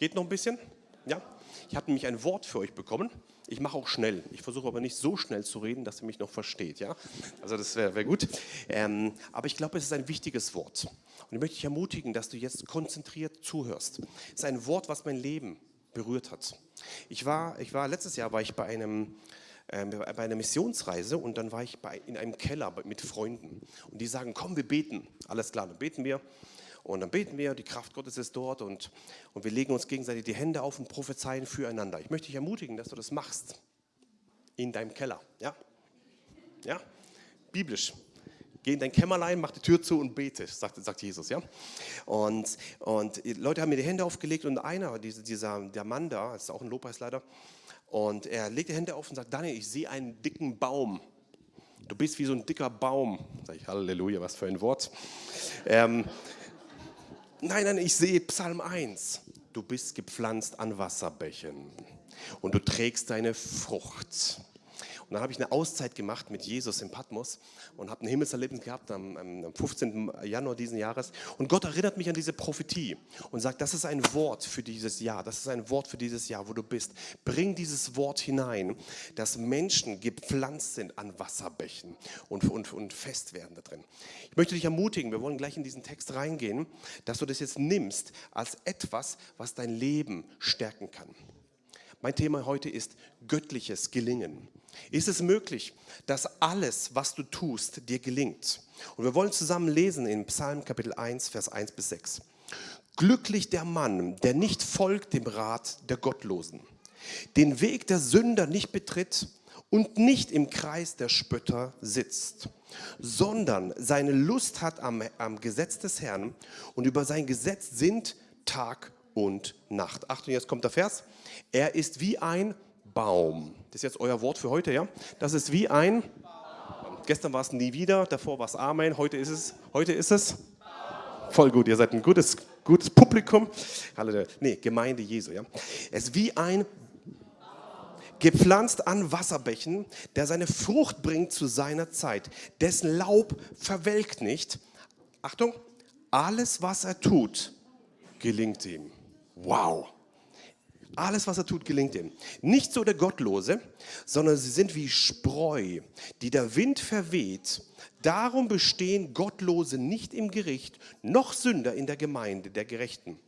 Geht noch ein bisschen? Ja? Ich habe nämlich ein Wort für euch bekommen. Ich mache auch schnell. Ich versuche aber nicht so schnell zu reden, dass ihr mich noch versteht. Ja? Also das wäre wär gut. Ähm, aber ich glaube, es ist ein wichtiges Wort. Und ich möchte dich ermutigen, dass du jetzt konzentriert zuhörst. Es ist ein Wort, was mein Leben berührt hat. Ich war, ich war letztes Jahr war ich bei einem äh, bei einer Missionsreise und dann war ich bei, in einem Keller mit Freunden und die sagen, komm, wir beten. Alles klar, dann beten wir. Und dann beten wir, die Kraft Gottes ist dort und, und wir legen uns gegenseitig die Hände auf und prophezeien füreinander. Ich möchte dich ermutigen, dass du das machst. In deinem Keller. Ja? Ja? Biblisch. Geh in dein Kämmerlein, mach die Tür zu und bete, sagt, sagt Jesus. Ja? Und, und Leute haben mir die Hände aufgelegt und einer, dieser, der Mann da, das ist auch ein Lobpreisleiter, und er legt die Hände auf und sagt, Daniel, ich sehe einen dicken Baum. Du bist wie so ein dicker Baum. Sag ich, Halleluja, was für ein Wort. Ähm, Nein, nein, ich sehe Psalm 1. Du bist gepflanzt an Wasserbächen und du trägst deine Frucht. Und dann habe ich eine Auszeit gemacht mit Jesus in Patmos und habe ein Himmelserlebnis gehabt am, am 15. Januar diesen Jahres. Und Gott erinnert mich an diese Prophetie und sagt, das ist ein Wort für dieses Jahr, das ist ein Wort für dieses Jahr, wo du bist. Bring dieses Wort hinein, dass Menschen gepflanzt sind an Wasserbächen und, und, und fest werden da drin. Ich möchte dich ermutigen, wir wollen gleich in diesen Text reingehen, dass du das jetzt nimmst als etwas, was dein Leben stärken kann. Mein Thema heute ist göttliches Gelingen. Ist es möglich, dass alles, was du tust, dir gelingt? Und wir wollen zusammen lesen in Psalm Kapitel 1, Vers 1 bis 6. Glücklich der Mann, der nicht folgt dem Rat der Gottlosen, den Weg der Sünder nicht betritt und nicht im Kreis der Spötter sitzt, sondern seine Lust hat am, am Gesetz des Herrn und über sein Gesetz sind Tag und Nacht. Achtung, jetzt kommt der Vers. Er ist wie ein Baum. Das ist jetzt euer Wort für heute, ja? Das ist wie ein Baum. Gestern war es nie wieder, davor war es Amen, heute ist es, heute ist es Baum. voll gut. Ihr seid ein gutes, gutes Publikum. Halleluja. Nee, Gemeinde Jesu, ja? Es ist wie ein gepflanzt an Wasserbächen, der seine Frucht bringt zu seiner Zeit. Dessen Laub verwelkt nicht. Achtung, alles, was er tut, gelingt ihm. Wow. Alles, was er tut, gelingt ihm. Nicht so der Gottlose, sondern sie sind wie Spreu, die der Wind verweht. Darum bestehen Gottlose nicht im Gericht, noch Sünder in der Gemeinde der Gerechten.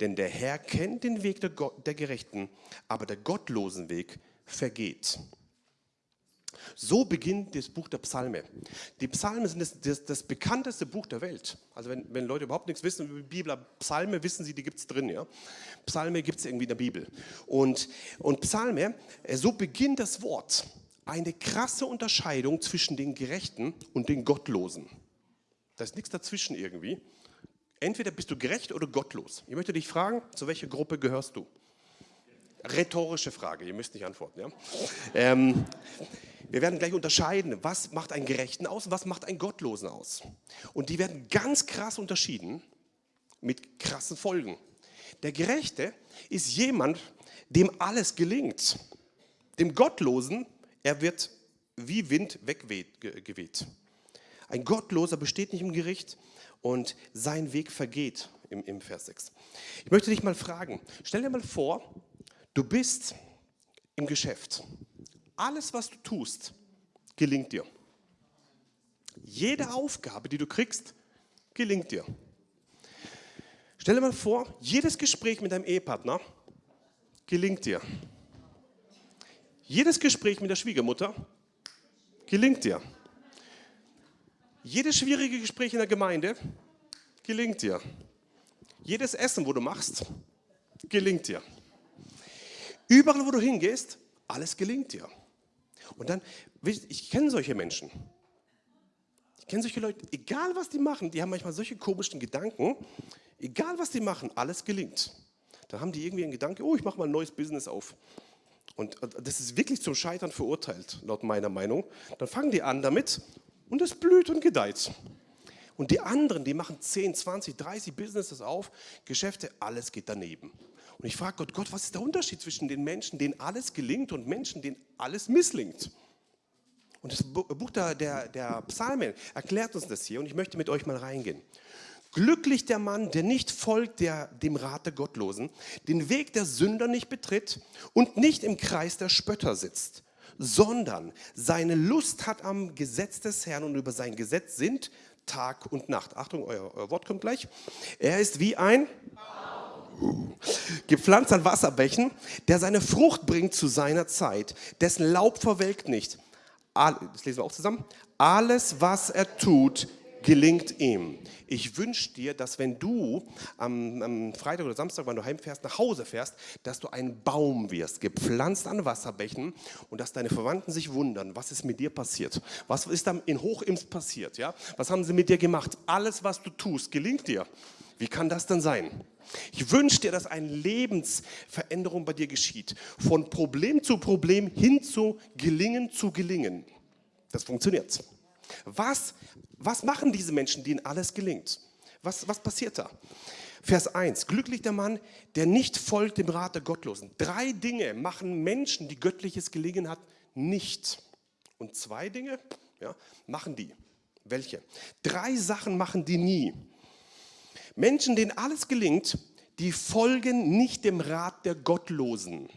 Denn der Herr kennt den Weg der, Gerechten, aber der gottlosen Weg vergeht. So beginnt das Buch der Psalme. Die Psalme sind das, das, das bekannteste Buch der Welt. Also wenn, wenn, Leute überhaupt nichts wissen über die Bibel, Psalme wissen sie, die gibt es drin. Ja? Psalme gibt es irgendwie in der Bibel. Und, und Psalme, äh, so beginnt das Wort. Eine krasse Unterscheidung zwischen den Gerechten und den Gottlosen. Da ist nichts dazwischen irgendwie. Entweder bist du gerecht oder gottlos. Ich möchte dich fragen, zu welcher Gruppe gehörst du? Rhetorische Frage, ihr müsst nicht antworten. Ja? Ähm, wir werden gleich unterscheiden, was macht einen Gerechten aus und was macht einen Gottlosen aus. Und die werden ganz krass unterschieden mit krassen Folgen. Der Gerechte ist jemand, dem alles gelingt. Dem Gottlosen, er wird wie Wind weggeweht. Ein Gottloser besteht nicht im Gericht und sein Weg vergeht im, im Vers 6. Ich möchte dich mal fragen, stell dir mal vor, du bist im Geschäft alles, was du tust, gelingt dir. Jede Aufgabe, die du kriegst, gelingt dir. Stell dir mal vor, jedes Gespräch mit deinem Ehepartner gelingt dir. Jedes Gespräch mit der Schwiegermutter gelingt dir. Jedes schwierige Gespräch in der Gemeinde gelingt dir. Jedes Essen, wo du machst, gelingt dir. Überall, wo du hingehst, alles gelingt dir. Und dann, ich kenne solche Menschen. Ich kenne solche Leute, egal was die machen, die haben manchmal solche komischen Gedanken, egal was die machen, alles gelingt. Dann haben die irgendwie einen Gedanke, oh, ich mache mal ein neues Business auf. Und das ist wirklich zum Scheitern verurteilt, laut meiner Meinung. Dann fangen die an damit und es blüht und gedeiht. Und die anderen, die machen 10, 20, 30 Businesses auf, Geschäfte, alles geht daneben. Und ich frage Gott, Gott, was ist der Unterschied zwischen den Menschen, denen alles gelingt und Menschen, denen alles misslingt? Und das Buch der, der, der Psalmen erklärt uns das hier und ich möchte mit euch mal reingehen. Glücklich der Mann, der nicht folgt der, dem Rat der Gottlosen, den Weg der Sünder nicht betritt und nicht im Kreis der Spötter sitzt, sondern seine Lust hat am Gesetz des Herrn und über sein Gesetz sind Tag und Nacht. Achtung, euer, euer Wort kommt gleich. Er ist wie ein gepflanzt an Wasserbächen, der seine Frucht bringt zu seiner Zeit, dessen Laub verwelkt nicht. Das lesen wir auch zusammen. Alles, was er tut, gelingt ihm. Ich wünsche dir, dass wenn du am, am, Freitag oder Samstag, wenn du heimfährst, nach Hause fährst, dass du ein Baum wirst, gepflanzt an Wasserbächen und dass deine Verwandten sich wundern, was ist mit dir passiert? Was ist dann in Hochims passiert? Ja? Was haben sie mit dir gemacht? Alles, was du tust, gelingt dir. Wie kann das denn sein? Ich wünsche dir, dass eine Lebensveränderung bei dir geschieht. Von Problem zu Problem hin zu Gelingen zu Gelingen. Das funktioniert. Was, was machen diese Menschen, denen alles gelingt? Was, was passiert da? Vers 1. Glücklich der Mann, der nicht folgt dem Rat der Gottlosen. Drei Dinge machen Menschen, die göttliches Gelingen hat, nicht. Und zwei Dinge ja, machen die. Welche? Drei Sachen machen die nie. Menschen, denen alles gelingt, die folgen nicht dem Rat der Gottlosen.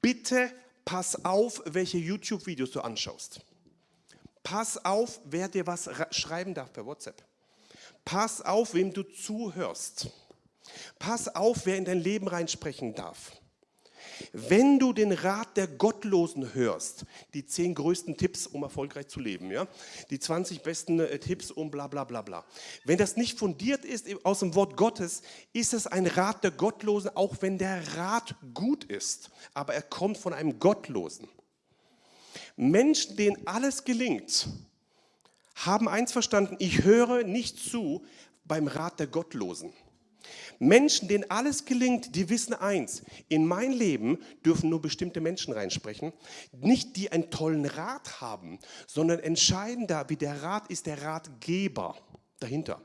Bitte pass auf, welche YouTube-Videos du anschaust. Pass auf, wer dir was schreiben darf per WhatsApp. Pass auf, wem du zuhörst. Pass auf, wer in dein Leben reinsprechen darf. Wenn du den Rat der Gottlosen hörst, die zehn größten Tipps, um erfolgreich zu leben, ja, die 20 besten äh, Tipps, um bla bla bla bla. Wenn das nicht fundiert ist aus dem Wort Gottes, ist es ein Rat der Gottlosen, auch wenn der Rat gut ist, aber er kommt von einem Gottlosen. Menschen, denen alles gelingt, haben eins verstanden, ich höre nicht zu beim Rat der Gottlosen. Menschen, denen alles gelingt, die wissen eins, in mein Leben dürfen nur bestimmte Menschen reinsprechen, nicht die einen tollen Rat haben, sondern entscheidender wie der Rat ist der Ratgeber dahinter.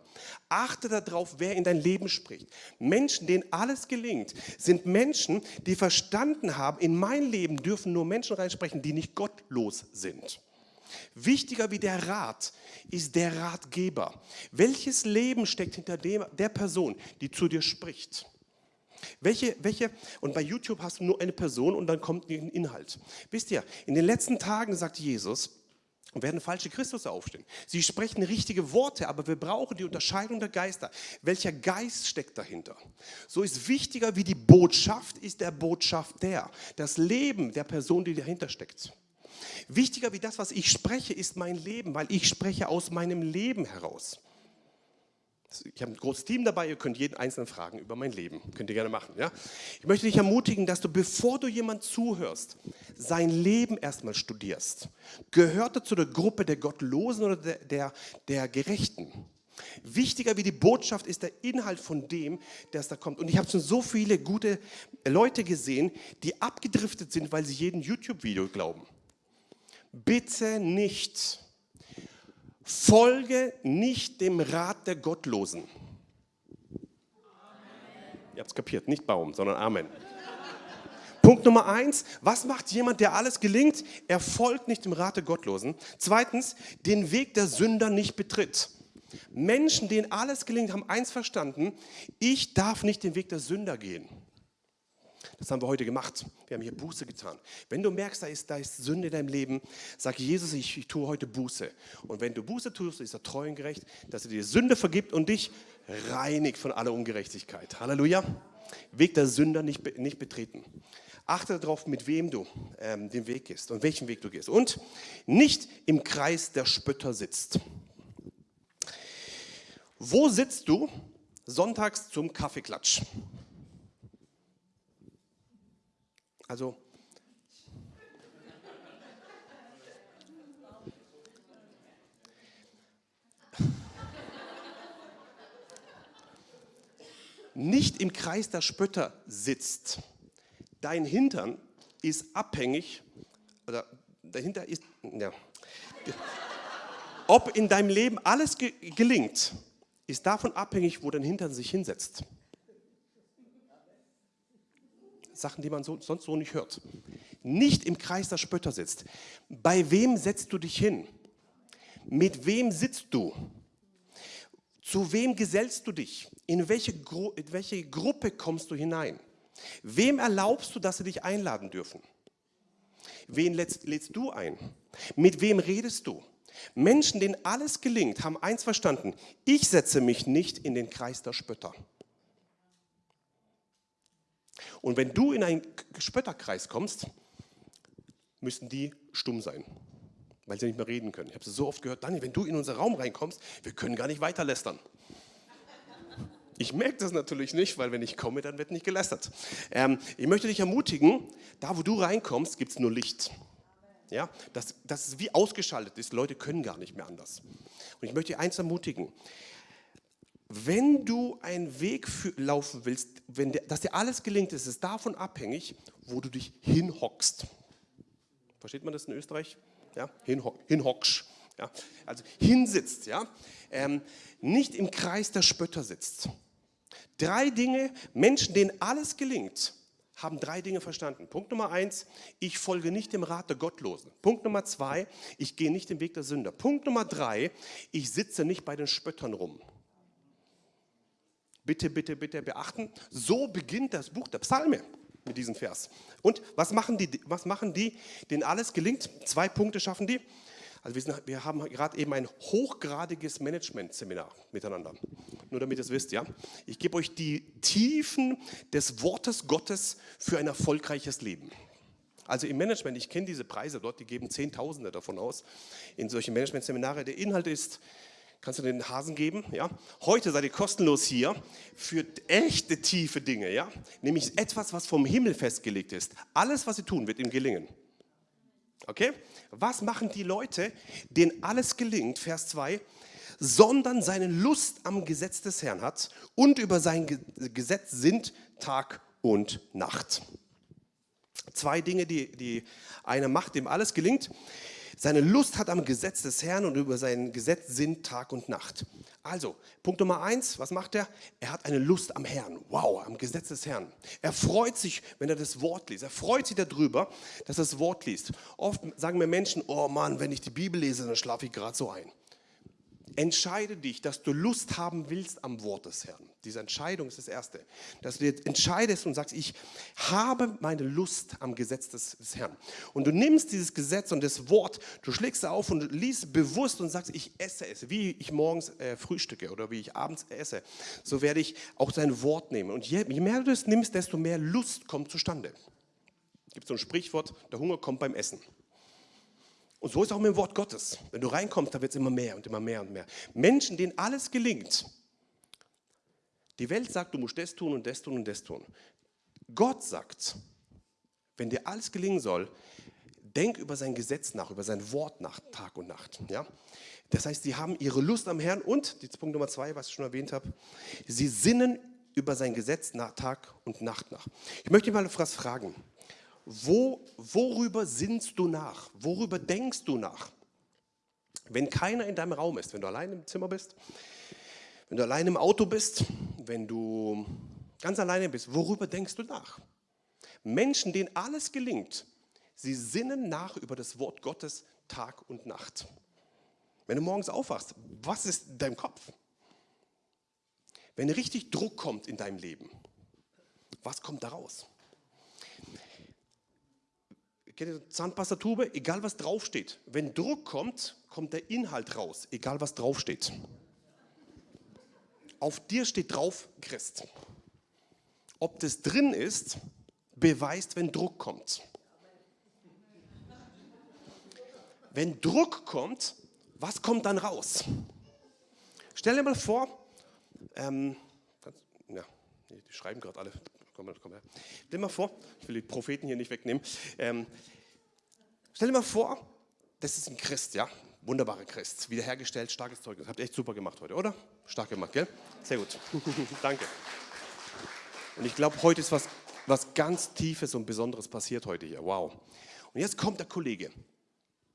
Achte darauf, wer in dein Leben spricht. Menschen, denen alles gelingt, sind Menschen, die verstanden haben, in mein Leben dürfen nur Menschen reinsprechen, die nicht gottlos sind. Wichtiger wie der Rat ist der Ratgeber. Welches Leben steckt hinter dem, der Person, die zu dir spricht? Welche, welche, und bei YouTube hast du nur eine Person und dann kommt ein Inhalt. Wisst ihr, in den letzten Tagen sagt Jesus, werden falsche Christus aufstehen. Sie sprechen richtige Worte, aber wir brauchen die Unterscheidung der Geister. Welcher Geist steckt dahinter? So ist wichtiger wie die Botschaft, ist der Botschafter. Das Leben der Person, die dahinter steckt. Wichtiger wie das, was ich spreche, ist mein Leben, weil ich spreche aus meinem Leben heraus. Ich habe ein großes Team dabei, ihr könnt jeden einzelnen fragen über mein Leben. Könnt ihr gerne machen. Ja? Ich möchte dich ermutigen, dass du, bevor du jemand zuhörst, sein Leben erstmal studierst. Gehört er zu der Gruppe der Gottlosen oder der, der, der Gerechten? Wichtiger wie die Botschaft ist der Inhalt von dem, der da kommt. Und ich habe schon so viele gute Leute gesehen, die abgedriftet sind, weil sie jeden YouTube-Video glauben. Bitte nicht. Folge nicht dem Rat der Gottlosen. Ihr habt es kapiert, nicht Baum, sondern Amen. Punkt Nummer eins, was macht jemand, der alles gelingt? Er folgt nicht dem Rat der Gottlosen. Zweitens, den Weg der Sünder nicht betritt. Menschen, denen alles gelingt, haben eins verstanden, ich darf nicht den Weg der Sünder gehen. Das haben wir heute gemacht. Wir haben hier Buße getan. Wenn du merkst, da ist, da ist Sünde in deinem Leben, sag Jesus, ich, ich tue heute Buße. Und wenn du Buße tust, ist er treu und gerecht, dass er dir Sünde vergibt und dich reinigt von aller Ungerechtigkeit. Halleluja. Weg der Sünder nicht, nicht betreten. Achte darauf, mit wem du ähm, den Weg gehst und welchen Weg du gehst. Und nicht im Kreis der Spötter sitzt. Wo sitzt du sonntags zum Kaffeeklatsch? Also nicht im Kreis der Spötter sitzt. Dein Hintern ist abhängig, oder dahinter ist, ja, ob in deinem Leben alles ge gelingt, ist davon abhängig, wo dein Hintern sich hinsetzt. Sachen, die man so, sonst so nicht hört. Nicht im Kreis der Spötter sitzt. Bei wem setzt du dich hin? Mit wem sitzt du? Zu wem gesellst du dich? In welche, Gru in welche Gruppe kommst du hinein? Wem erlaubst du, dass sie dich einladen dürfen? Wen lädst, lädst du ein? Mit wem redest du? Menschen, denen alles gelingt, haben eins verstanden. Ich setze mich nicht in den Kreis der Spötter. Und wenn du in einen Spötterkreis kommst, müssen die stumm sein, weil sie nicht mehr reden können. Ich habe es so oft gehört, Daniel, wenn du in unseren Raum reinkommst, wir können gar nicht weiter lästern. Ich merke das natürlich nicht, weil wenn ich komme, dann wird nicht gelästert. Ähm, ich möchte dich ermutigen, da wo du reinkommst, gibt es nur Licht. Ja, das, das ist wie ausgeschaltet ist. Leute können gar nicht mehr anders. Und ich möchte eins ermutigen. Wenn du einen Weg für, laufen willst, wenn der, dass dir alles gelingt, ist es davon abhängig, wo du dich hinhockst. Versteht man das in Österreich? Ja, Hinho hinhockst. Ja, also hinsitzt, ja, ähm, nicht im Kreis der Spötter sitzt. Drei Dinge, Menschen, denen alles gelingt, haben drei Dinge verstanden. Punkt Nummer eins, ich folge nicht dem Rat der Gottlosen. Punkt Nummer zwei, ich gehe nicht den Weg der Sünder. Punkt Nummer drei, ich sitze nicht bei den Spöttern rum. Bitte, bitte, bitte beachten, so beginnt das Buch der Psalme mit diesem Vers. Und was machen die, was machen die denen alles gelingt? Zwei Punkte schaffen die. Also wir, sind, wir haben gerade eben ein hochgradiges Management-Seminar miteinander. Nur damit ihr es wisst, ja. Ich gebe euch die Tiefen des Wortes Gottes für ein erfolgreiches Leben. Also im Management, ich kenne diese Preise dort, die geben Zehntausende davon aus in solchen Management-Seminare. Der Inhalt ist, kannst du den Hasen geben, ja. Heute seid ihr kostenlos hier für echte tiefe Dinge, ja. Nämlich etwas, was vom Himmel festgelegt ist. Alles, was sie tun, wird ihm gelingen. Okay? Was machen die Leute, denen alles gelingt, Vers 2, sondern seine Lust am Gesetz des Herrn hat und über sein Gesetz sind Tag und Nacht. Zwei Dinge, die, die eine macht, dem alles gelingt. Seine Lust hat am Gesetz des Herrn und über sein Gesetz sind Tag und Nacht. Also, Punkt Nummer eins, was macht er? Er hat eine Lust am Herrn. Wow, am Gesetz des Herrn. Er freut sich, wenn er das Wort liest. Er freut sich darüber, dass er das Wort liest. Oft sagen mir Menschen, oh Mann, wenn ich die Bibel lese, dann schlafe ich gerade so ein. Entscheide dich, dass du Lust haben willst am Wort des Herrn. Diese Entscheidung ist das Erste. Dass du jetzt entscheidest und sagst, ich habe meine Lust am Gesetz des, des, Herrn. Und du nimmst dieses Gesetz und das Wort, du schlägst es auf und liest bewusst und sagst, ich esse es, wie ich morgens äh, frühstücke oder wie ich abends esse. So werde ich auch dein Wort nehmen. Und je, je mehr du es nimmst, desto mehr Lust kommt zustande. Es gibt so ein Sprichwort, der Hunger kommt beim Essen. Und so ist auch mit dem Wort Gottes. Wenn du reinkommst, da wird es immer mehr und immer mehr und mehr. Menschen, denen alles gelingt. Die Welt sagt, du musst das tun und das tun und das tun. Gott sagt, wenn dir alles gelingen soll, denk über sein Gesetz nach, über sein Wort nach, Tag und Nacht. Ja? Das heißt, sie haben ihre Lust am Herrn und, jetzt Punkt Nummer zwei, was ich schon erwähnt habe, sie sinnen über sein Gesetz nach Tag und Nacht nach. Ich möchte mal etwas fragen wo, worüber sinnst du nach? Worüber denkst du nach? Wenn keiner in deinem Raum ist, wenn du allein im Zimmer bist, wenn du allein im Auto bist, wenn du ganz alleine bist, worüber denkst du nach? Menschen, denen alles gelingt, sie sinnen nach über das Wort Gottes Tag und Nacht. Wenn du morgens aufwachst, was ist in deinem Kopf? Wenn richtig Druck kommt in deinem Leben, was kommt da raus? Kennt ihr Zahnpastatube? Egal was draufsteht. Wenn Druck kommt, kommt der Inhalt raus, egal was draufsteht. Auf dir steht drauf Christ. Ob das drin ist, beweist, wenn Druck kommt. Wenn Druck kommt, was kommt dann raus? Stell dir mal vor, ähm, ja, die schreiben gerade alle komm, komm her. Stell dir mal vor, ich will die Propheten hier nicht wegnehmen. Ähm, stell dir mal vor, das ist ein Christ, ja? Wunderbarer Christ, wiederhergestellt, starkes Zeugnis. Habt ihr echt super gemacht heute, oder? Stark gemacht, gell? Sehr gut. Danke. Und ich glaube, heute ist was, was ganz Tiefes und Besonderes passiert heute hier. Wow. Und jetzt kommt der Kollege.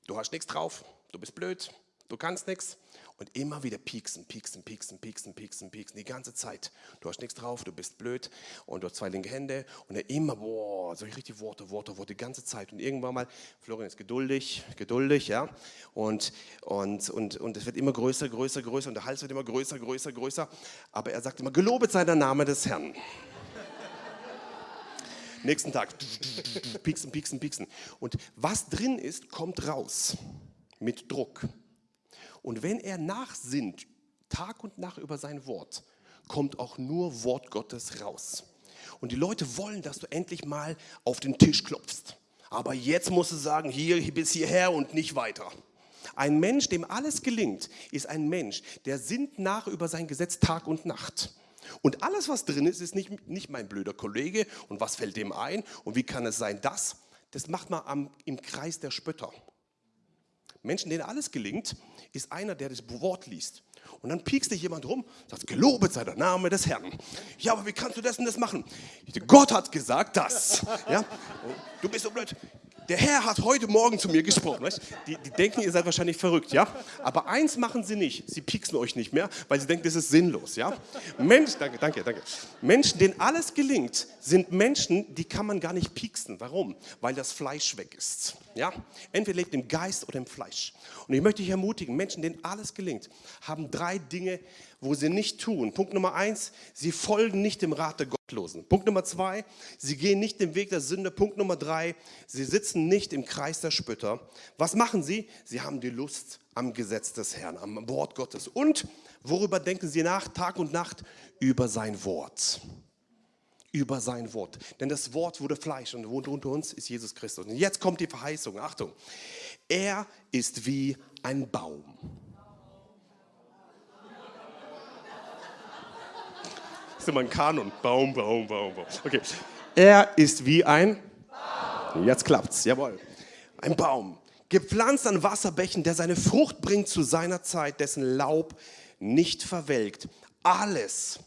Du hast nichts drauf, du bist blöd, Du kannst nichts. Und immer wieder pieksen, pieksen, pieksen, pieksen, pieksen, pieksen, die ganze Zeit. Du hast nichts drauf, du bist blöd und du hast zwei linke Hände und dann immer, boah, so richtig Worte, Worte, Worte, die ganze Zeit. Und irgendwann mal, Florian ist geduldig, geduldig, ja, und, und, und, und es wird immer größer, größer, größer und der Hals wird immer größer, größer, größer. Aber er sagt immer, gelobet sei der Name des Herrn. Nächsten Tag, pieksen, pieksen, pieksen. Und was drin ist, kommt raus mit Druck. Und wenn er nachsinnt, Tag und Nacht über sein Wort, kommt auch nur Wort Gottes raus. Und die Leute wollen, dass du endlich mal auf den Tisch klopfst. Aber jetzt musst du sagen, hier bis hierher und nicht weiter. Ein Mensch, dem alles gelingt, ist ein Mensch, der sinnt nach über sein Gesetz Tag und Nacht. Und alles, was drin ist, ist nicht, nicht mein blöder Kollege und was fällt dem ein und wie kann es sein, das. Das macht man am, im Kreis der Spötter. Menschen, denen alles gelingt, ist einer, der das Wort liest. Und dann piekst dich jemand rum, sagt, gelobet sei der Name des Herrn. Ja, aber wie kannst du das und das machen? Gott hat gesagt das. Ja? Du bist so blöd. Der Herr hat heute Morgen zu mir gesprochen. Die, die, denken, ihr seid wahrscheinlich verrückt, ja? Aber eins machen sie nicht, sie pieksen euch nicht mehr, weil sie denken, das ist sinnlos, ja? Mensch, danke, danke, danke. Menschen, denen alles gelingt, sind Menschen, die kann man gar nicht pieksen. Warum? Weil das Fleisch weg ist, ja? Entweder lebt im Geist oder im Fleisch. Und ich möchte dich ermutigen, Menschen, denen alles gelingt, haben drei Dinge, wo sie nicht tun. Punkt Nummer eins, sie folgen nicht dem Rat der Gottlosen. Punkt Nummer zwei, sie gehen nicht den Weg der Sünde. Punkt Nummer drei, sie sitzen nicht im Kreis der Spötter. Was machen sie? Sie haben die Lust am Gesetz des Herrn, am Wort Gottes. Und worüber denken sie nach, Tag und Nacht? Über sein Wort über sein Wort. Denn das Wort wurde Fleisch und wohnt unter uns, ist Jesus Christus. Und jetzt kommt die Verheißung. Achtung. Er ist wie ein Baum. Ist immer ein Kanon. Baum, Baum, Baum, Baum. Okay. Er ist wie ein Baum. Jetzt klappt's, jawohl. Ein Baum. Gepflanzt an Wasserbächen, der seine Frucht bringt zu seiner Zeit, dessen Laub nicht verwelkt. Alles,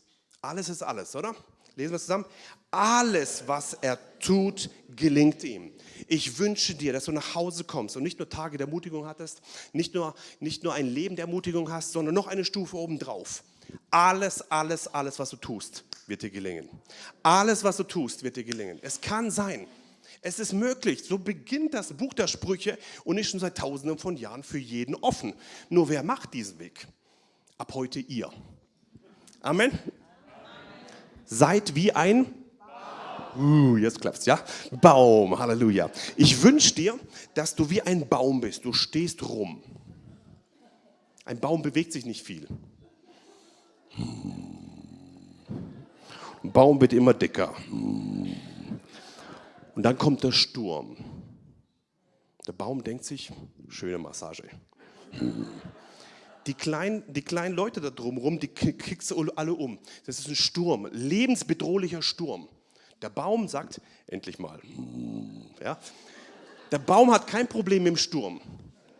alles ist alles, oder? Lesen wir zusammen. Alles, was er tut, gelingt ihm. Ich wünsche dir, dass du nach Hause kommst und nicht nur Tage der Ermutigung hattest, nicht nur, nicht nur ein Leben der Ermutigung hast, sondern noch eine Stufe obendrauf. Alles, alles, alles, was du tust, wird dir gelingen. Alles, was du tust, wird dir gelingen. Es kann sein. Es ist möglich. So beginnt das Buch der Sprüche und ist schon seit tausenden von Jahren für jeden offen. Nur wer macht diesen Weg? Ab heute ihr. Amen. Seid wie ein Uh, jetzt klappt's, ja? Baum, Halleluja. Ich wünsche dir, dass du wie ein Baum bist. Du stehst rum. Ein Baum bewegt sich nicht viel. Ein Baum wird immer dicker. Und dann kommt der Sturm. Der Baum denkt sich, schöne Massage. Die kleinen, die kleinen Leute da drumherum, die kriegst du alle um. Das ist ein Sturm, lebensbedrohlicher Sturm. Der Baum sagt, endlich mal. Ja? Der Baum hat kein Problem mit dem Sturm.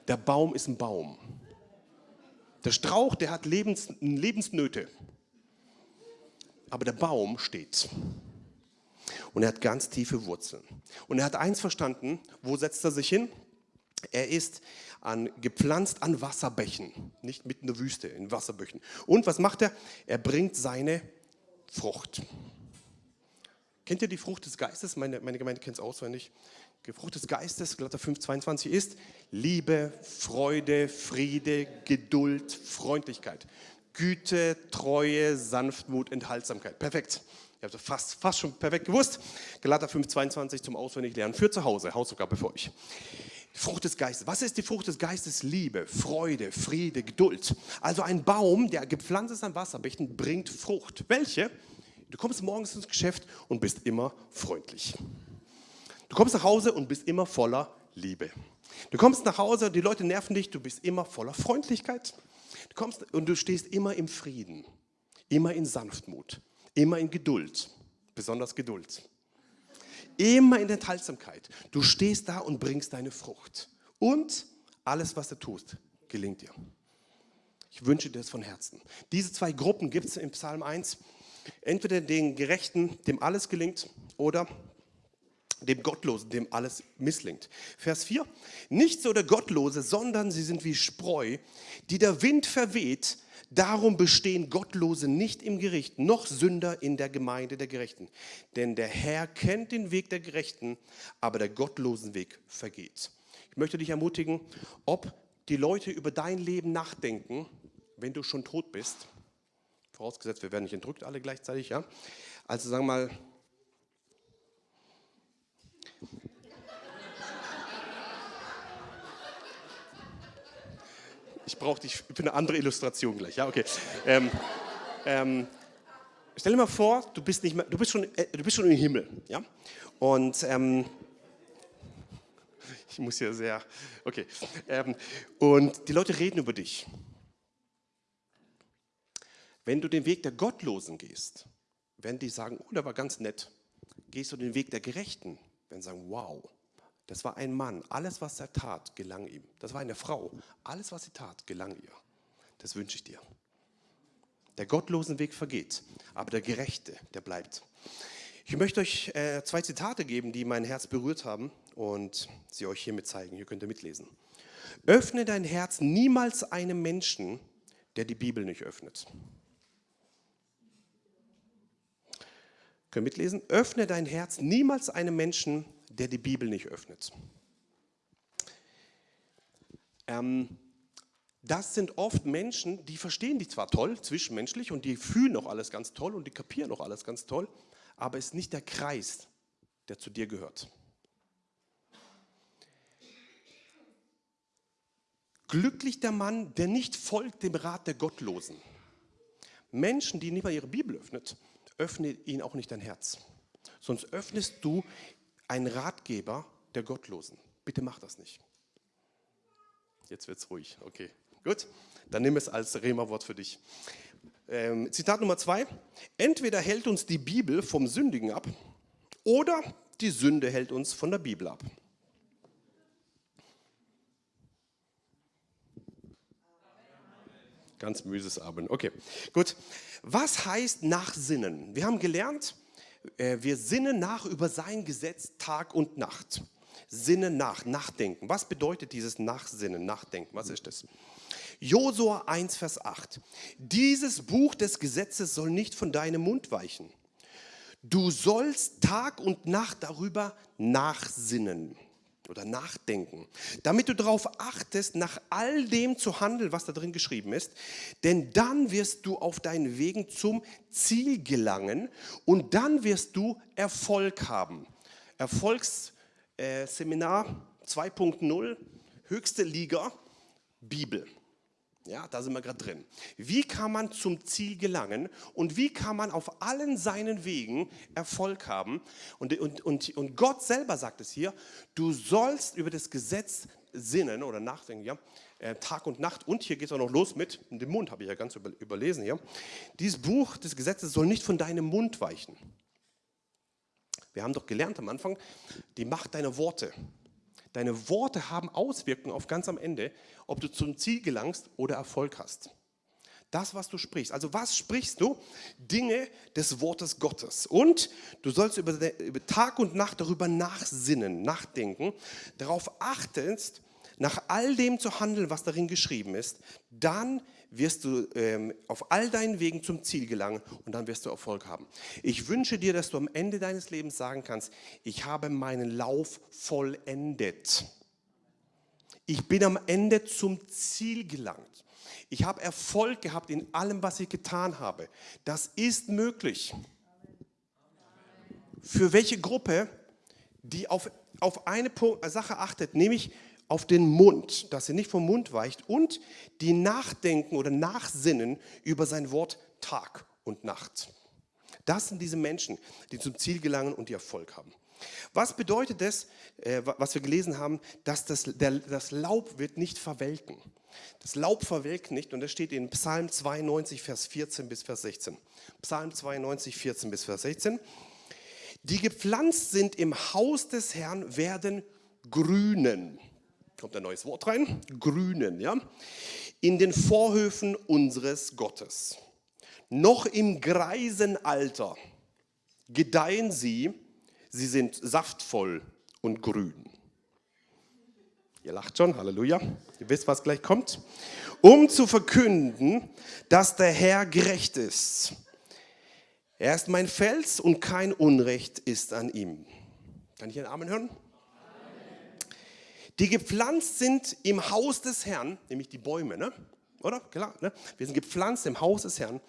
Der Baum ist ein Baum. Der Strauch, der hat Lebens, Lebensnöte. Aber der Baum steht. Und er hat ganz tiefe Wurzeln. Und er hat eins verstanden, wo setzt er sich hin? Er ist an, gepflanzt an Wasserbächen, nicht mitten in der Wüste, in Wasserbächen. Und was macht er? Er bringt seine Frucht. Kennt ihr die Frucht des Geistes? Meine, meine Gemeinde kennt es auswendig. Die Frucht des Geistes, Galater 5, 22 ist Liebe, Freude, Friede, Geduld, Freundlichkeit, Güte, Treue, Sanftmut, Enthaltsamkeit. Perfekt. Ihr habt fast, fast schon perfekt gewusst. Galater 5, 22 zum Auswendiglernen für zu Hause. Hausaufgabe für euch. Frucht des Geistes. Was ist die Frucht des Geistes? Liebe, Freude, Friede, Geduld. Also ein Baum, der gepflanzt ist an Wasserbächen, bringt Frucht. Welche? Du kommst morgens ins Geschäft und bist immer freundlich. Du kommst nach Hause und bist immer voller Liebe. Du kommst nach Hause, die Leute nerven dich, du bist immer voller Freundlichkeit. Du kommst und du stehst immer im Frieden, immer in Sanftmut, immer in Geduld, besonders Geduld. Immer in Enthaltsamkeit. Du stehst da und bringst deine Frucht. Und alles, was du tust, gelingt dir. Ich wünsche dir das von Herzen. Diese zwei Gruppen gibt es im Psalm 1. Entweder den Gerechten, dem alles gelingt, oder dem Gottlosen, dem alles misslingt. Vers 4, nicht so der Gottlose, sondern sie sind wie Spreu, die der Wind verweht. Darum bestehen Gottlose nicht im Gericht, noch Sünder in der Gemeinde der Gerechten. Denn der Herr kennt den Weg der Gerechten, aber der gottlosen Weg vergeht. Ich möchte dich ermutigen, ob die Leute über dein Leben nachdenken, wenn du schon tot bist, vorausgesetzt, wir werden nicht entrückt alle gleichzeitig, ja. Also sagen wir mal, ich brauche dich für eine andere Illustration gleich, ja, okay. Ähm, ähm, stell dir mal vor, du bist, nicht mehr, du bist, schon, äh, du bist schon im Himmel, ja, und ähm, ich muss hier sehr, okay, ähm, und die Leute reden über dich. Wenn du den Weg der Gottlosen gehst, werden die sagen, oh, der war ganz nett. Gehst du den Weg der Gerechten, werden sagen, wow, das war ein Mann, alles, was er tat, gelang ihm. Das war eine Frau, alles, was sie tat, gelang ihr. Das wünsche ich dir. Der gottlosen Weg vergeht, aber der Gerechte, der bleibt. Ich möchte euch äh, zwei Zitate geben, die mein Herz berührt haben und sie euch hiermit zeigen. Hier könnt ihr mitlesen. Öffne dein Herz niemals einem Menschen, der die Bibel nicht öffnet. Können mitlesen? Öffne dein Herz niemals einem Menschen, der die Bibel nicht öffnet. Ähm, das sind oft Menschen, die verstehen dich zwar toll, zwischenmenschlich, und die fühlen auch alles ganz toll und die kapieren auch alles ganz toll, aber es ist nicht der Kreis, der zu dir gehört. Glücklich der Mann, der nicht folgt dem Rat der Gottlosen. Menschen, die nicht mal ihre Bibel öffnet, öffne ihnen auch nicht dein Herz. Sonst öffnest du einen Ratgeber der Gottlosen. Bitte mach das nicht. Jetzt wird es ruhig. Okay, gut. Dann nimm es als Rema-Wort für dich. Ähm, Zitat Nummer zwei. Entweder hält uns die Bibel vom Sündigen ab oder die Sünde hält uns von der Bibel ab. Ganz müses Abend. Okay, gut. Was heißt nachsinnen? Wir haben gelernt, wir sinnen nach über sein Gesetz Tag und Nacht. Sinnen nach, nachdenken. Was bedeutet dieses Nachsinnen, Nachdenken? Was ist das? Josua 1, Vers 8. Dieses Buch des Gesetzes soll nicht von deinem Mund weichen. Du sollst Tag und Nacht darüber nachsinnen oder nachdenken, damit du darauf achtest, nach all dem zu handeln, was da drin geschrieben ist, denn dann wirst du auf deinen Wegen zum Ziel gelangen und dann wirst du Erfolg haben. Erfolgsseminar äh, 2.0, höchste Liga, Bibel. Ja, da sind wir gerade drin. Wie kann man zum Ziel gelangen und wie kann man auf allen seinen Wegen Erfolg haben? Und, und, und, und Gott selber sagt es hier, du sollst über das Gesetz sinnen oder nachdenken, ja, äh, Tag und Nacht. Und hier geht es auch noch los mit dem Mund, habe ich ja ganz über, überlesen hier. Dieses Buch des Gesetzes soll nicht von deinem Mund weichen. Wir haben doch gelernt am Anfang, die Macht deiner Worte. Deine Worte haben Auswirkungen auf ganz am Ende, ob du zum Ziel gelangst oder Erfolg hast. Das, was du sprichst. Also was sprichst du? Dinge des Wortes Gottes. Und du sollst über, Tag und Nacht darüber nachsinnen, nachdenken, darauf achtest, nach all dem zu handeln, was darin geschrieben ist. Dann wirst du ähm, auf all deinen Wegen zum Ziel gelangen und dann wirst du Erfolg haben. Ich wünsche dir, dass du am Ende deines Lebens sagen kannst, ich habe meinen Lauf vollendet. Ich bin am Ende zum Ziel gelangt. Ich habe Erfolg gehabt in allem, was ich getan habe. Das ist möglich. Für welche Gruppe, die auf, auf eine Sache achtet, nämlich auf den Mund, dass er nicht vom Mund weicht und die nachdenken oder nachsinnen über sein Wort Tag und Nacht. Das sind diese Menschen, die zum Ziel gelangen und die Erfolg haben. Was bedeutet das, äh, was wir gelesen haben, dass das, der, das Laub wird nicht verwelken. Das Laub verwelkt nicht und das steht in Psalm 92, Vers 14 bis Vers 16. Psalm 92, 14 bis Vers 16. Die gepflanzt sind im Haus des Herrn, werden grünen kommt ein neues Wort rein, grünen, ja, in den Vorhöfen unseres Gottes. Noch im greisen Alter gedeihen sie, Sie sind saftvoll und grün. Ihr lacht schon, Halleluja. Ihr wisst, was gleich kommt. Um zu verkünden, dass der Herr gerecht ist. Er ist mein Fels und kein Unrecht ist an ihm. Kann ich einen Amen hören? Die gepflanzt sind im Haus des Herrn, nämlich die Bäume, ne? oder? Klar, ne? wir sind gepflanzt im Haus des Herrn.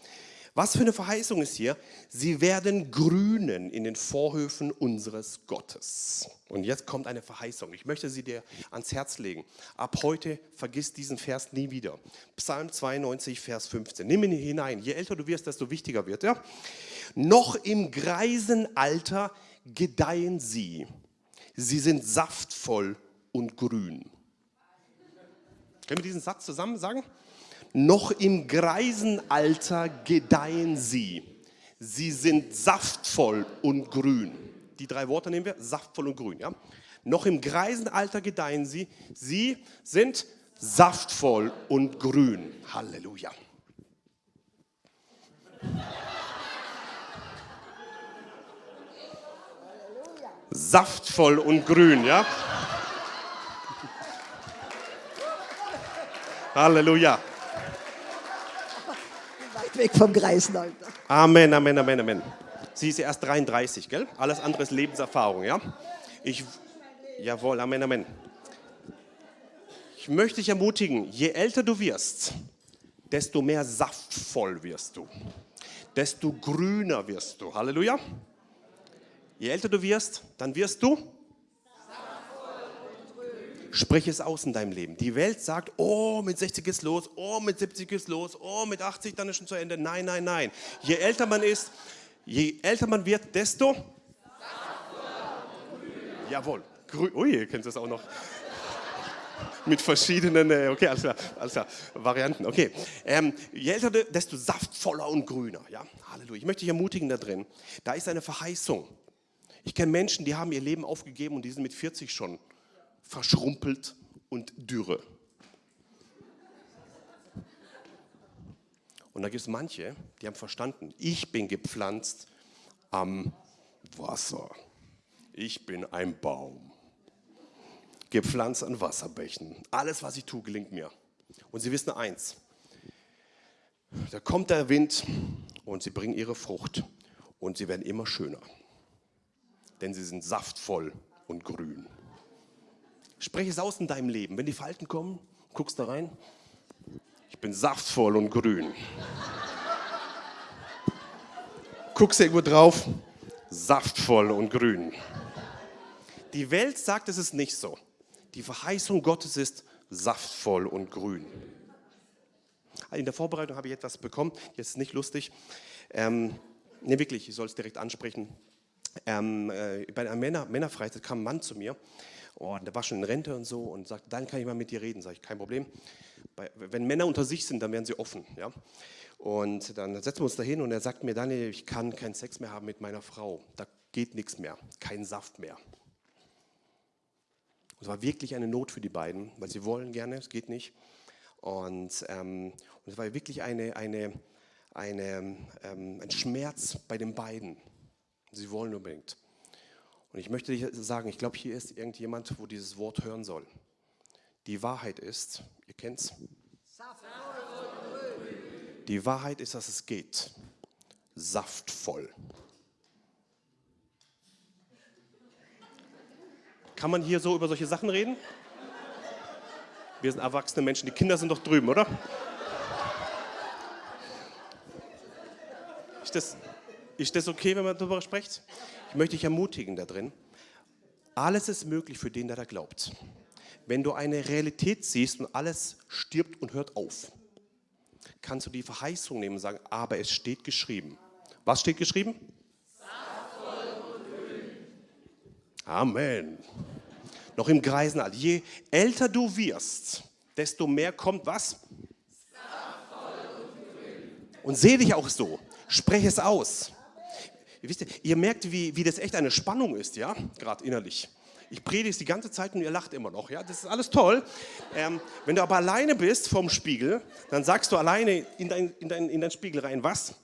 Was für eine Verheißung ist hier? Sie werden grünen in den Vorhöfen unseres Gottes. Und jetzt kommt eine Verheißung. Ich möchte sie dir ans Herz legen. Ab heute vergiss diesen Vers nie wieder. Psalm 92, Vers 15. Nimm ihn hinein. Je älter du wirst, desto wichtiger wird er. Ja? Noch im greisen Alter gedeihen sie. Sie sind saftvoll und grün. Können wir diesen Satz zusammen sagen? Noch im greisen Alter gedeihen sie. Sie sind saftvoll und grün. Die drei Worte nehmen wir, saftvoll und grün. Ja? Noch im greisen Alter gedeihen sie. Sie sind saftvoll und grün. Halleluja. Saftvoll und grün, ja? Halleluja weg vom Greisenalter. Amen, Amen, Amen, Amen. Sie ist ja erst 33, gell? Alles andere ist Lebenserfahrung, ja? Ich, jawohl, Amen, Amen. Ich möchte dich ermutigen, je älter du wirst, desto mehr saftvoll wirst du. Desto grüner wirst du. Halleluja. Je älter du wirst, dann wirst du Sprich es aus in deinem Leben. Die Welt sagt, oh, mit 60 ist los, oh, mit 70 ist los, oh, mit 80 dann ist schon zu Ende. Nein, nein, nein. Je älter man ist, je älter man wird, desto... Jawohl. Grü Ui, ihr kennt das auch noch mit verschiedenen, äh, okay, alles klar, alles klar, Varianten, okay. Ähm, je älter, desto saftvoller und grüner, ja, Halleluja. Ich möchte dich ermutigen da drin, da ist eine Verheißung. Ich kenne Menschen, die haben ihr Leben aufgegeben und die sind mit 40 schon verschrumpelt und dürre. Und da gibt es manche, die haben verstanden, ich bin gepflanzt am Wasser. Ich bin ein Baum. Gepflanzt an Wasserbächen. Alles, was ich tue, gelingt mir. Und sie wissen eins, da kommt der Wind und sie bringen ihre Frucht und sie werden immer schöner. Denn sie sind saftvoll und grün. Spreche es aus in deinem Leben. Wenn die Falten kommen, guckst da rein. Ich bin saftvoll und grün. Guckst irgendwo drauf, saftvoll und grün. Die Welt sagt, es ist nicht so. Die Verheißung Gottes ist saftvoll und grün. In der Vorbereitung habe ich etwas bekommen, jetzt nicht lustig. Ähm, ne, wirklich, ich soll es direkt ansprechen. Ähm, äh, bei einer Männer, Männerfreizeit kam ein Mann zu mir oh, der war schon in Rente und so und sagt, dann kann ich mal mit dir reden. Sage ich, kein Problem. Bei, wenn Männer unter sich sind, dann werden sie offen. Ja? Und dann setzen wir uns da hin und er sagt mir, Daniel, ich kann keinen Sex mehr haben mit meiner Frau. Da geht nichts mehr, kein Saft mehr. es war wirklich eine Not für die beiden, weil sie wollen gerne, es geht nicht. Und, ähm, und es war wirklich eine, eine, eine, ähm, ein Schmerz bei den beiden. Sie wollen unbedingt. Und ich möchte sagen, ich glaube, hier ist irgendjemand, wo dieses Wort hören soll. Die Wahrheit ist, ihr kennt's? Die Wahrheit ist, dass es geht. Saftvoll. Kann man hier so über solche Sachen reden? Wir sind erwachsene Menschen, die Kinder sind doch drüben, oder? Ist das, ist das okay, wenn man darüber spricht? Ich möchte dich ermutigen da drin. Alles ist möglich für den, der da glaubt. Wenn du eine Realität siehst und alles stirbt und hört auf, kannst du die Verheißung nehmen und sagen, aber es steht geschrieben. Was steht geschrieben? Amen. Noch im Greisenalter. Je älter du wirst, desto mehr kommt was? Und sehe dich auch so. Spreche es aus. Wisst ihr, ihr merkt, wie, wie das echt eine Spannung ist, ja, gerade innerlich. Ich predige es die ganze Zeit und ihr lacht immer noch, ja, das ist alles toll. Ähm, wenn du aber alleine bist vorm Spiegel, dann sagst du alleine in dein, in dein, in dein Spiegel rein, was?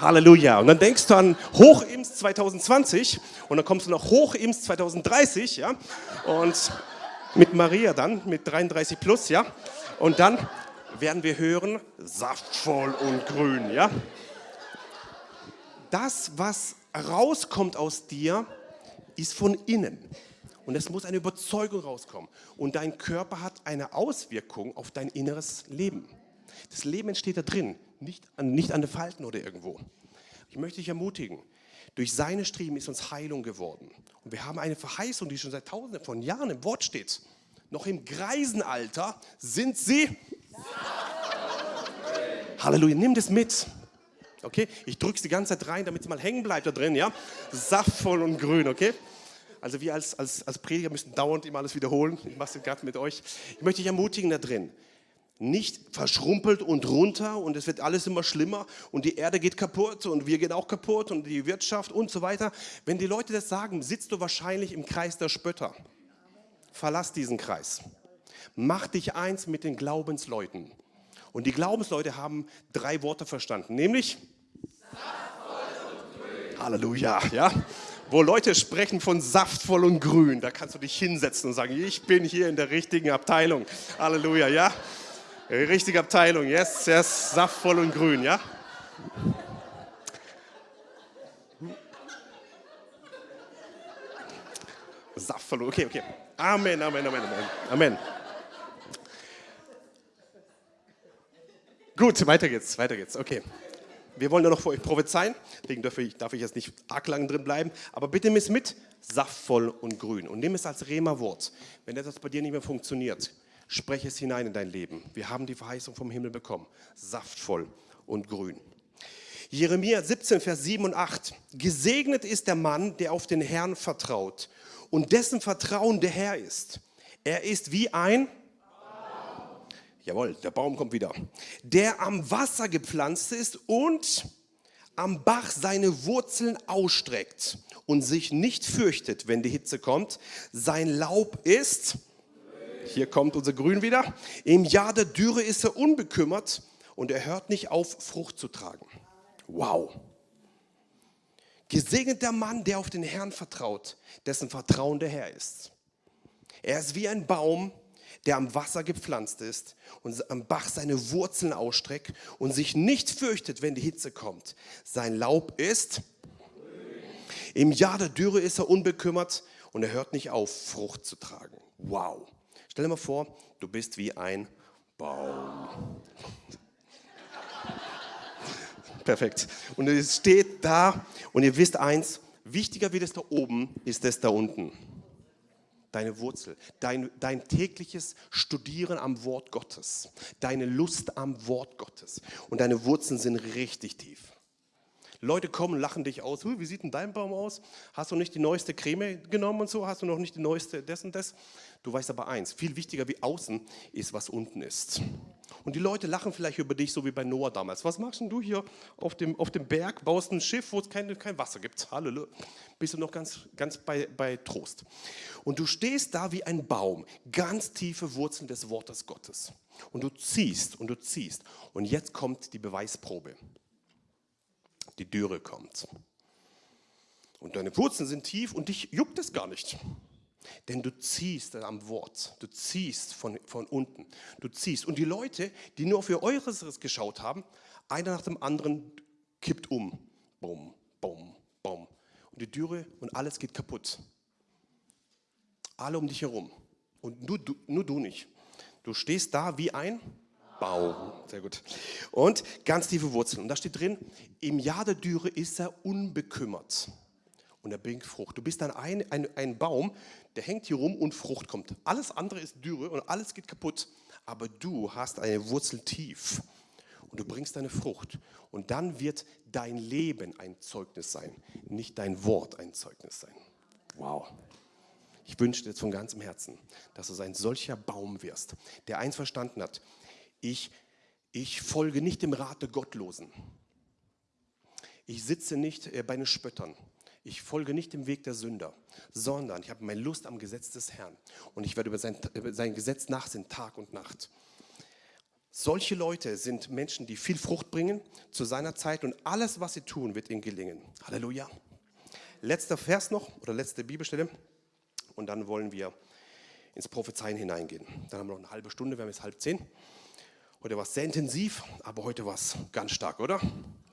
Halleluja. Und dann denkst du an Hochims 2020 und dann kommst du nach Hochims 2030, ja. Und mit Maria dann, mit 33 plus, ja. Und dann werden wir hören, saftvoll und grün, ja. Das, was rauskommt aus dir, ist von innen. Und es muss eine Überzeugung rauskommen. Und dein Körper hat eine Auswirkung auf dein inneres Leben. Das Leben entsteht da drin, nicht an, nicht an den Falten oder irgendwo. Ich möchte dich ermutigen, durch seine Striemen ist uns Heilung geworden. Und wir haben eine Verheißung, die schon seit tausenden von Jahren im Wort steht. Noch im Greisenalter sind sie. Halleluja, nimm das mit. Okay, ich drücke es die ganze Zeit rein, damit es mal hängen bleibt da drin, ja? Saftvoll und grün, okay? Also wir als, als, als Prediger müssen dauernd immer alles wiederholen. Ich mache es gerade mit euch. Ich möchte dich ermutigen da drin. Nicht verschrumpelt und runter und es wird alles immer schlimmer und die Erde geht kaputt und wir gehen auch kaputt und die Wirtschaft und so weiter. Wenn die Leute das sagen, sitzt du wahrscheinlich im Kreis der Spötter. Verlass diesen Kreis. Mach dich eins mit den Glaubensleuten. Und die Glaubensleute haben drei Worte verstanden, nämlich Halleluja, ja wo Leute sprechen von saftvoll und grün. Da kannst du dich hinsetzen und sagen, ich bin hier in der richtigen Abteilung. Halleluja, ja? Richtige Abteilung, yes, yes, saftvoll und grün, ja? Saftvoll, okay, okay. Amen, Amen, Amen, Amen. Amen. Gut, weiter geht's, weiter geht's, okay. Wir wollen ja noch für euch prophezeien, deswegen darf ich, darf ich jetzt nicht arg lang drin bleiben. Aber bitte nimm es mit, saftvoll und grün. Und nimm es als Rema-Wort. Wenn etwas bei dir nicht mehr funktioniert, spreche es hinein in dein Leben. Wir haben die Verheißung vom Himmel bekommen. Saftvoll und grün. Jeremia 17, Vers 7 und 8. Gesegnet ist der Mann, der auf den Herrn vertraut und dessen Vertrauen der Herr ist. Er ist wie ein Jawohl, der Baum kommt wieder. Der am Wasser gepflanzt ist und am Bach seine Wurzeln ausstreckt und sich nicht fürchtet, wenn die Hitze kommt. Sein Laub ist, hier kommt unser Grün wieder, im Jahr der Dürre ist er unbekümmert und er hört nicht auf, Frucht zu tragen. Wow. Gesegnet der Mann, der auf den Herrn vertraut, dessen Vertrauen der Herr ist. Er ist wie ein Baum, der am Wasser gepflanzt ist und am Bach seine Wurzeln ausstreckt und sich nicht fürchtet, wenn die Hitze kommt. Sein Laub ist, im Jahr der Dürre ist er unbekümmert und er hört nicht auf, Frucht zu tragen. Wow. Stell dir mal vor, du bist wie ein Baum. Perfekt. Und es steht da und ihr wisst eins, wichtiger wie das da oben ist das da unten deine Wurzel, dein, dein tägliches Studieren am Wort Gottes, deine Lust am Wort Gottes. Und deine Wurzeln sind richtig tief. Leute kommen, lachen dich aus. Wie sieht denn dein Baum aus? Hast du nicht die neueste Creme genommen und so? Hast du noch nicht die neueste das und das? Du weißt aber eins, viel wichtiger wie außen ist, was unten ist. Und die Leute lachen vielleicht über dich, so wie bei Noah damals. Was machst denn du hier auf dem, auf dem Berg? Baust ein Schiff, wo es kein, kein Wasser gibt. Halleluja. Bist du noch ganz, ganz bei, bei Trost. Und du stehst da wie ein Baum, ganz tiefe Wurzeln des Wortes Gottes. Und du ziehst und du ziehst. Und jetzt kommt die Beweisprobe die Dürre kommt. Und deine Wurzeln sind tief und dich juckt es gar nicht. Denn du ziehst am Wort, du ziehst von, von unten, du ziehst. Und die Leute, die nur ihr Äußeres geschaut haben, einer nach dem anderen kippt um. Bum, bum, bum. Und die Dürre und alles geht kaputt. Alle um dich herum. Und nur du, nur du nicht. Du stehst da wie ein Baum. Sehr gut. Und ganz tiefe Wurzeln. Und da steht drin, im Jahr der Dürre ist er unbekümmert. Und er bringt Frucht. Du bist dann ein, ein, ein Baum, der hängt hier rum und Frucht kommt. Alles andere ist Dürre und alles geht kaputt. Aber du hast eine Wurzel tief. Und du bringst deine Frucht. Und dann wird dein Leben ein Zeugnis sein, nicht dein Wort ein Zeugnis sein. Wow. Ich wünsche dir von ganzem Herzen, dass du ein solcher Baum wirst, der eins verstanden hat. Ich, ich folge nicht dem Rat der Gottlosen. Ich sitze nicht äh, bei den Spöttern. Ich folge nicht dem Weg der Sünder, sondern ich habe meine Lust am Gesetz des Herrn und ich werde über sein, über sein Gesetz nachsinnen, Tag und Nacht. Solche Leute sind Menschen, die viel Frucht bringen zu seiner Zeit und alles, was sie tun, wird ihnen gelingen. Halleluja. Letzter Vers noch oder letzte Bibelstelle und dann wollen wir ins Prophezeien hineingehen. Dann haben wir noch eine halbe Stunde, wir haben jetzt halb zehn. Heute war es sehr intensiv, aber heute war es ganz stark, oder?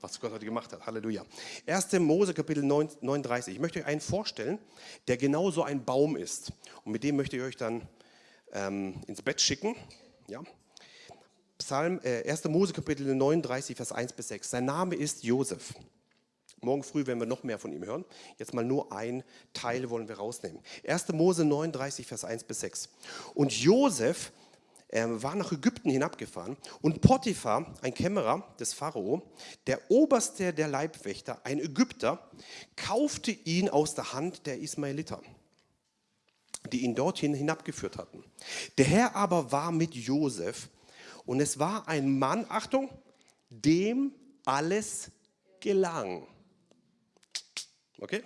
Was Gott heute gemacht hat. Halleluja. 1. Mose Kapitel 39. Ich möchte euch einen vorstellen, der genau so ein Baum ist. Und mit dem möchte ich euch dann ähm, ins Bett schicken. Ja? Psalm, äh, 1. Mose Kapitel 39, Vers 1 bis 6. Sein Name ist Josef. Morgen früh werden wir noch mehr von ihm hören. Jetzt mal nur ein Teil wollen wir rausnehmen. 1. Mose 39, Vers 1 bis 6. Und Josef war nach Ägypten hinabgefahren und Potiphar, ein Kämmerer des Pharao, der Oberste der Leibwächter, ein Ägypter, kaufte ihn aus der Hand der Ismaeliter, die ihn dorthin hinabgeführt hatten. Der Herr aber war mit Josef und es war ein Mann, Achtung, dem alles gelang. Okay?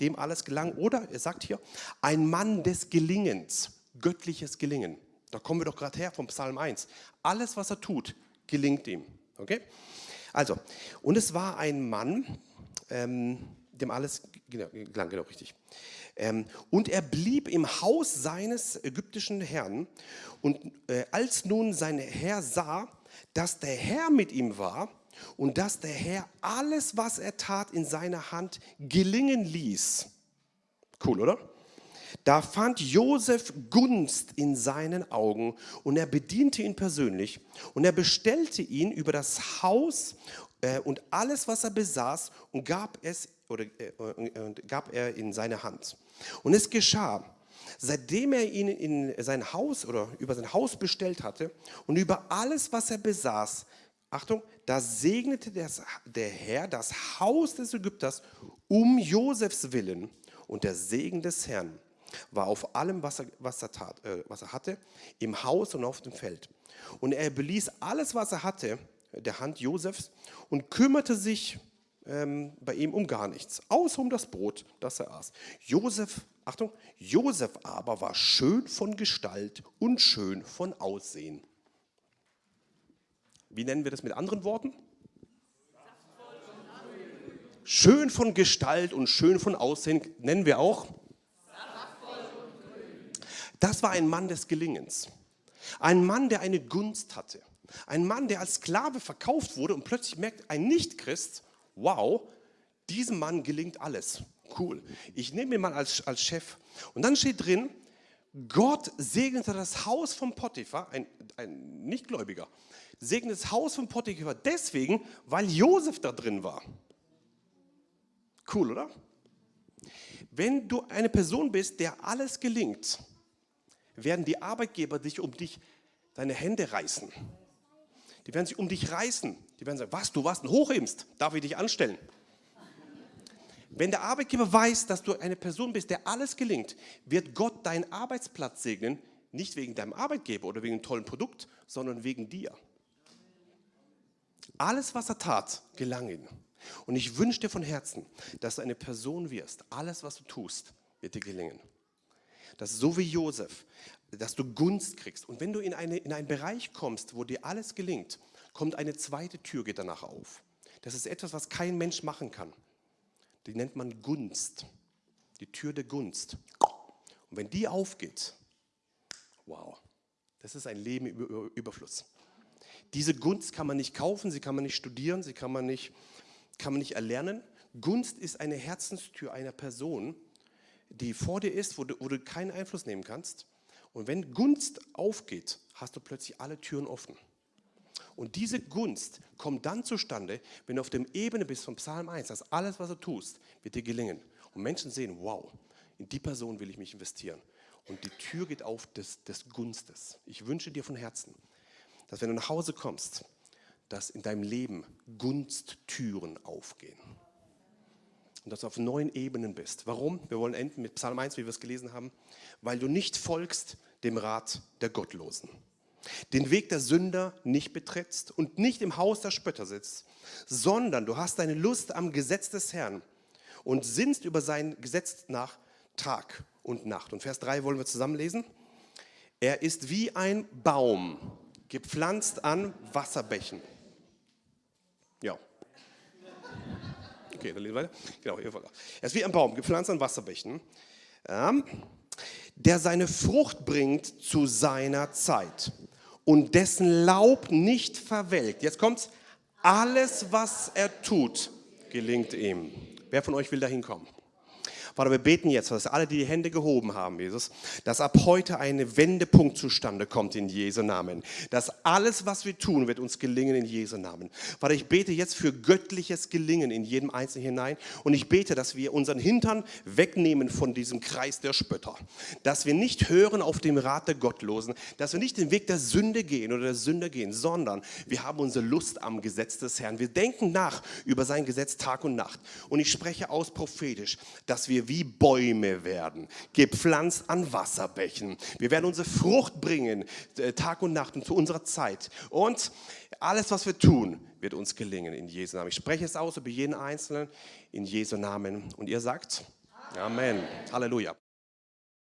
Dem alles gelang. Oder er sagt hier, ein Mann des Gelingens, göttliches Gelingen. Da kommen wir doch gerade her vom Psalm 1. Alles, was er tut, gelingt ihm. Okay? Also, und es war ein Mann, ähm, dem alles genau, gelang, genau richtig. Ähm, und er blieb im Haus seines ägyptischen Herrn. Und äh, als nun sein Herr sah, dass der Herr mit ihm war und dass der Herr alles, was er tat, in seiner Hand gelingen ließ. Cool, oder? Da fand Josef Gunst in seinen Augen und er bediente ihn persönlich und er bestellte ihn über das Haus äh, und alles, was er besaß und gab es oder äh, gab er in seine Hand. Und es geschah, seitdem er ihn in sein Haus oder über sein Haus bestellt hatte und über alles, was er besaß, Achtung, da segnete das, der Herr das Haus des Ägypters um Josefs Willen und der Segen des Herrn war auf allem, was er, was er, tat, äh, was er hatte, im Haus und auf dem Feld. Und er beließ alles, was er hatte, der Hand Josefs und kümmerte sich ähm, bei ihm um gar nichts, außer um das Brot, das er aß. Josef, Achtung, Josef aber war schön von Gestalt und schön von Aussehen. Wie nennen wir das mit anderen Worten? Schön von Gestalt und schön von Aussehen nennen wir auch das war ein Mann des Gelingens. Ein Mann, der eine Gunst hatte. Ein Mann, der als Sklave verkauft wurde und plötzlich merkt ein Nichtchrist, wow, diesem Mann gelingt alles. Cool. Ich nehme ihn mal als, als Chef. Und dann steht drin, Gott segnete das Haus von Potiphar, ein, ein Nichtgläubiger, segnete das Haus von Potiphar deswegen, weil Josef da drin war. Cool, oder? Wenn du eine Person bist, der alles gelingt, werden die Arbeitgeber dich um dich, deine Hände reißen. Die werden sich um dich reißen. Die werden sagen, was, du warst ein Hochhebst, darf ich dich anstellen? Wenn der Arbeitgeber weiß, dass du eine Person bist, der alles gelingt, wird Gott deinen Arbeitsplatz segnen, nicht wegen deinem Arbeitgeber oder wegen einem tollen Produkt, sondern wegen dir. Alles, was er tat, gelang ihm. Und ich wünsche dir von Herzen, dass du eine Person wirst. Alles, was du tust, wird dir gelingen dass so wie Josef, dass du Gunst kriegst. Und wenn du in, eine, in einen Bereich kommst, wo dir alles gelingt, kommt eine zweite Tür, geht danach auf. Das ist etwas, was kein Mensch machen kann. Die nennt man Gunst. Die Tür der Gunst. Und wenn die aufgeht, wow, das ist ein Leben im Überfluss. Diese Gunst kann man nicht kaufen, sie kann man nicht studieren, sie kann man nicht, kann man nicht erlernen. Gunst ist eine Herzenstür einer Person, die vor dir ist, wo du, wo du keinen Einfluss nehmen kannst. Und wenn Gunst aufgeht, hast du plötzlich alle Türen offen. Und diese Gunst kommt dann zustande, wenn du auf der Ebene bist von Psalm 1, dass alles, was du tust, wird dir gelingen. Und Menschen sehen, wow, in die Person will ich mich investieren. Und die Tür geht auf des, des Gunstes. Ich wünsche dir von Herzen, dass wenn du nach Hause kommst, dass in deinem Leben Gunsttüren aufgehen und dass du auf neuen Ebenen bist. Warum? Wir wollen enden mit Psalm 1, wie wir es gelesen haben. Weil du nicht folgst dem Rat der Gottlosen, den Weg der Sünder nicht betrittst und nicht im Haus der Spötter sitzt, sondern du hast deine Lust am Gesetz des Herrn und sinnst über sein Gesetz nach Tag und Nacht. Und Vers 3 wollen wir zusammen lesen. Er ist wie ein Baum, gepflanzt an Wasserbächen. Ja. Okay, dann lesen wir weiter. Genau, er ist wie ein Baum, gepflanzt an Wasserbächen, ähm, der seine Frucht bringt zu seiner Zeit und dessen Laub nicht verwelkt. Jetzt kommt's. Alles, was er tut, gelingt ihm. Wer von euch will da hinkommen? Vater, wir beten jetzt, dass alle, die die Hände gehoben haben, Jesus, dass ab heute ein Wendepunkt zustande kommt in Jesu Namen. Dass alles, was wir tun, wird uns gelingen in Jesu Namen. Vater, ich bete jetzt für göttliches Gelingen in jedem Einzelnen hinein und ich bete, dass wir unseren Hintern wegnehmen von diesem Kreis der Spötter. Dass wir nicht hören auf dem Rat der Gottlosen, dass wir nicht den Weg der Sünde gehen oder der Sünde gehen, sondern wir haben unsere Lust am Gesetz des Herrn. Wir denken nach über sein Gesetz Tag und Nacht. Und ich spreche aus prophetisch, dass wir wie Bäume werden, gepflanzt an Wasserbächen. Wir werden unsere Frucht bringen, äh, Tag und Nacht und zu unserer Zeit. Und alles, was wir tun, wird uns gelingen in Jesu Namen. Ich spreche es aus über jeden Einzelnen in Jesu Namen. Und ihr sagt Amen. Halleluja.